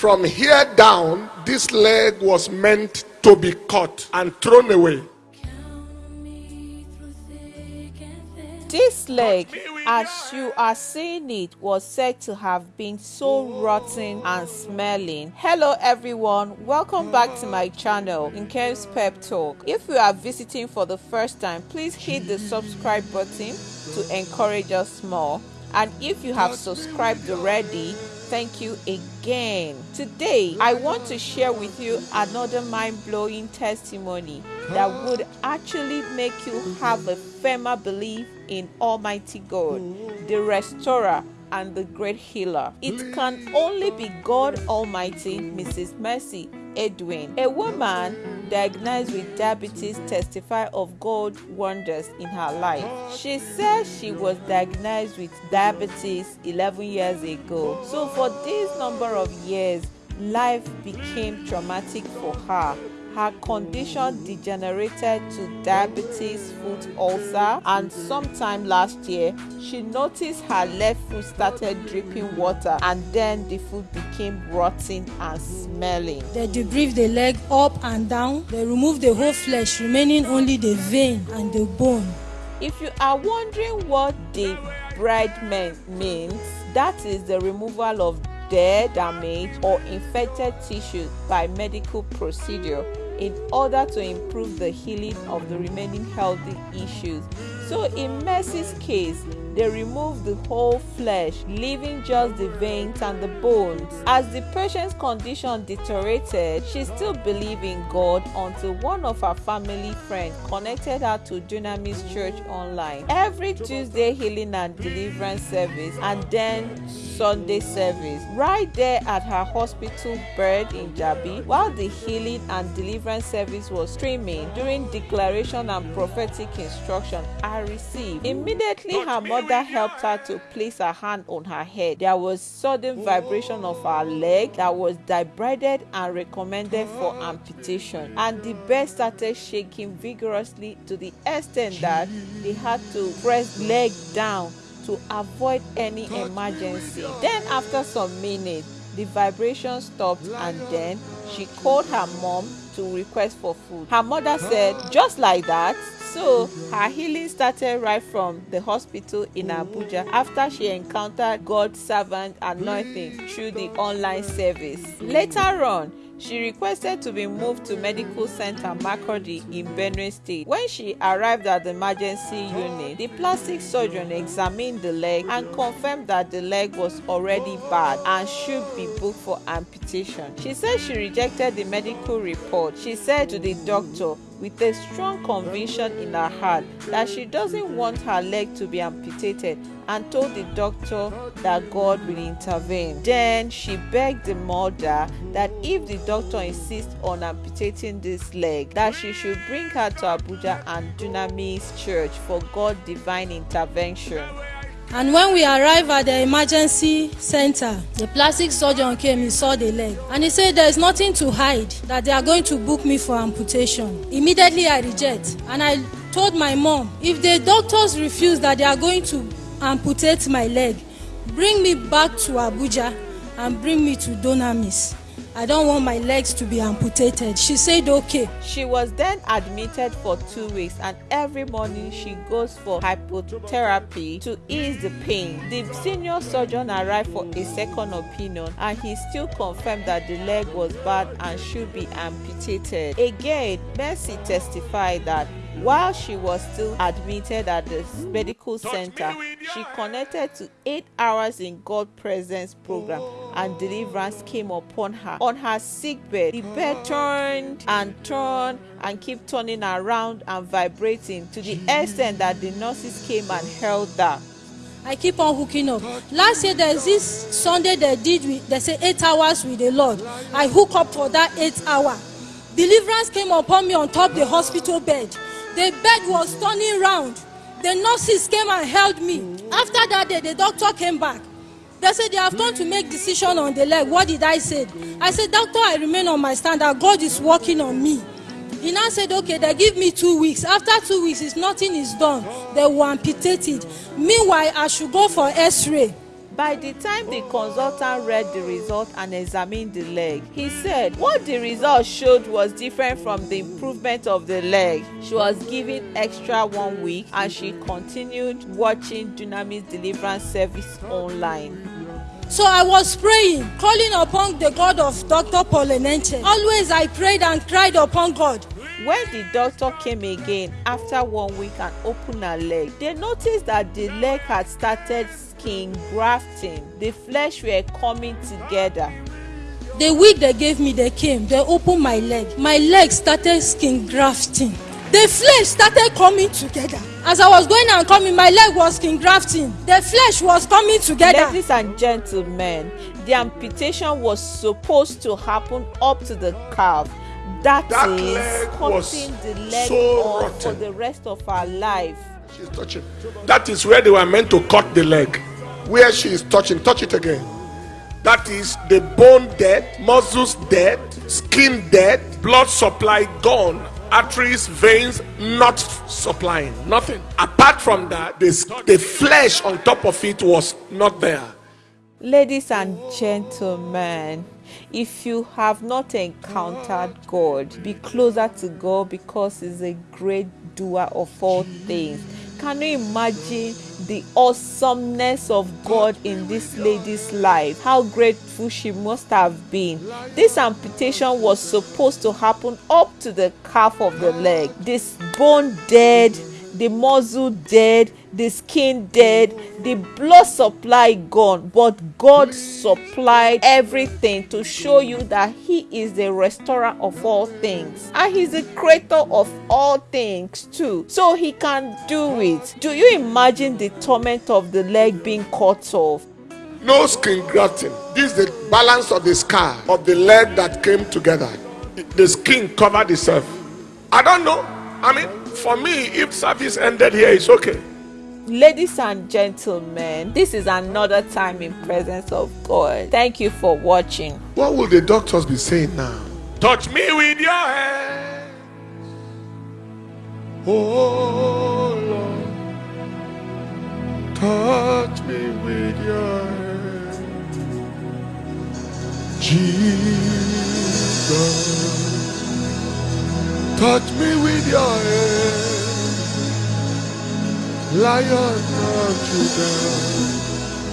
From here down, this leg was meant to be cut and thrown away. This leg, as you are seeing it, was said to have been so rotten and smelling. Hello everyone, welcome back to my channel, Nkem's Pep Talk. If you are visiting for the first time, please hit the subscribe button to encourage us more. And if you have subscribed already, thank you again. Today, I want to share with you another mind blowing testimony that would actually make you have a firmer belief in Almighty God, the restorer and the great healer. It can only be God Almighty, Mrs. Mercy Edwin, a woman diagnosed with diabetes, testify of God wonders in her life. She says she was diagnosed with diabetes 11 years ago. So for this number of years, life became traumatic for her her condition degenerated to diabetes foot ulcer and sometime last year she noticed her left foot started dripping water and then the foot became rotten and smelling They debride the leg up and down. They remove the whole flesh, remaining only the vein and the bone. if you are wondering what the bridement means that is the removal of dead damaged or infected tissue by medical procedure in order to improve the healing of the remaining healthy issues. So, in Mercy's case, they removed the whole flesh, leaving just the veins and the bones. As the patient's condition deteriorated, she still believed in God until one of her family friends connected her to Dunamis Church online. Every Tuesday healing and deliverance service and then Sunday service right there at her hospital bed in Jabi while the healing and deliverance service was streaming during declaration and prophetic instruction I received. Immediately her mother helped her to place her hand on her head. There was sudden vibration of her leg that was debrided and recommended for amputation and the bed started shaking vigorously to the extent that they had to press leg down to avoid any emergency. Then, after some minutes, the vibration stopped and then she called her mom to request for food. Her mother said, just like that. So, her healing started right from the hospital in Abuja after she encountered God's servant anointing through the online service. Later on, she requested to be moved to Medical Center Makurdi in Benue State. When she arrived at the emergency unit, the plastic surgeon examined the leg and confirmed that the leg was already bad and should be booked for amputation. She said she rejected the medical report. She said to the doctor, with a strong conviction in her heart that she doesn't want her leg to be amputated and told the doctor that God will intervene. Then she begged the mother that if the doctor insists on amputating this leg, that she should bring her to Abuja and Dunamis Church for God divine intervention. And when we arrived at the emergency center, the plastic surgeon came, he saw the leg, and he said, There is nothing to hide, that they are going to book me for amputation. Immediately I reject, and I told my mom, If the doctors refuse that they are going to amputate my leg, bring me back to Abuja and bring me to Donamis. I don't want my legs to be amputated. She said, Okay. She was then admitted for two weeks, and every morning she goes for hypotherapy to ease the pain. The senior surgeon arrived for a second opinion, and he still confirmed that the leg was bad and should be amputated. Again, Mercy testified that while she was still admitted at the medical center, she connected to eight hours in God presence program and deliverance came upon her. On her sick bed, the bed turned and turned and kept turning around and vibrating to the extent that the nurses came and held her. I keep on hooking up. Last year there's this Sunday they did with they say eight hours with the Lord. I hook up for that eight hour. Deliverance came upon me on top the hospital bed. The bed was turning round. The nurses came and held me. After that day, the doctor came back. They said they have come to make decision on the leg. What did I say? I said, Doctor, I remain on my stand that God is working on me. He now said, okay, they give me two weeks. After two weeks, if nothing is done, they will amputate it. Meanwhile, I should go for x-ray. By the time the consultant read the result and examined the leg, he said what the result showed was different from the improvement of the leg. She was given extra one week and she continued watching Dunamis Deliverance Service online. So I was praying, calling upon the God of Dr. Paul Enenche. Always I prayed and cried upon God. When the doctor came again after one week and opened her leg, they noticed that the leg had started skin grafting. The flesh were coming together. The week they gave me, they came, they opened my leg. My leg started skin grafting. The flesh started coming together. As I was going and coming, my leg was skin grafting. The flesh was coming together. Ladies and gentlemen, the amputation was supposed to happen up to the calf. that That is leg was cutting the leg so off for rotten. the rest of her life. She's touching. That is where they were meant to cut the leg. Where she is touching, touch it again. That is the bone dead, muscles dead, skin dead, blood supply gone, arteries, veins not supplying, nothing. Apart from that, the, the flesh on top of it was not there. Ladies and gentlemen, if you have not encountered God, be closer to God because He's a great doer of all things. Can you imagine the awesomeness of God in this lady's life? How grateful she must have been. This amputation was supposed to happen up to the calf of the leg. This bone dead, the muscle dead, the skin dead, the blood supply gone, but God supplied everything to show you that He is the restorer of all things and He's the creator of all things too. So He can do it. Do you imagine the torment of the leg being cut off? No skin grafting. This is the balance of the scar of the leg that came together. The skin covered itself. I don't know. I mean, for me, if service ended here, it's okay. Ladies and gentlemen, this is another time in presence of God. Thank you for watching. What will the doctors be saying now? Touch me with your hand. Oh Lord. Touch me with your hand. Jesus. Touch me with your hand. Lion of Judah.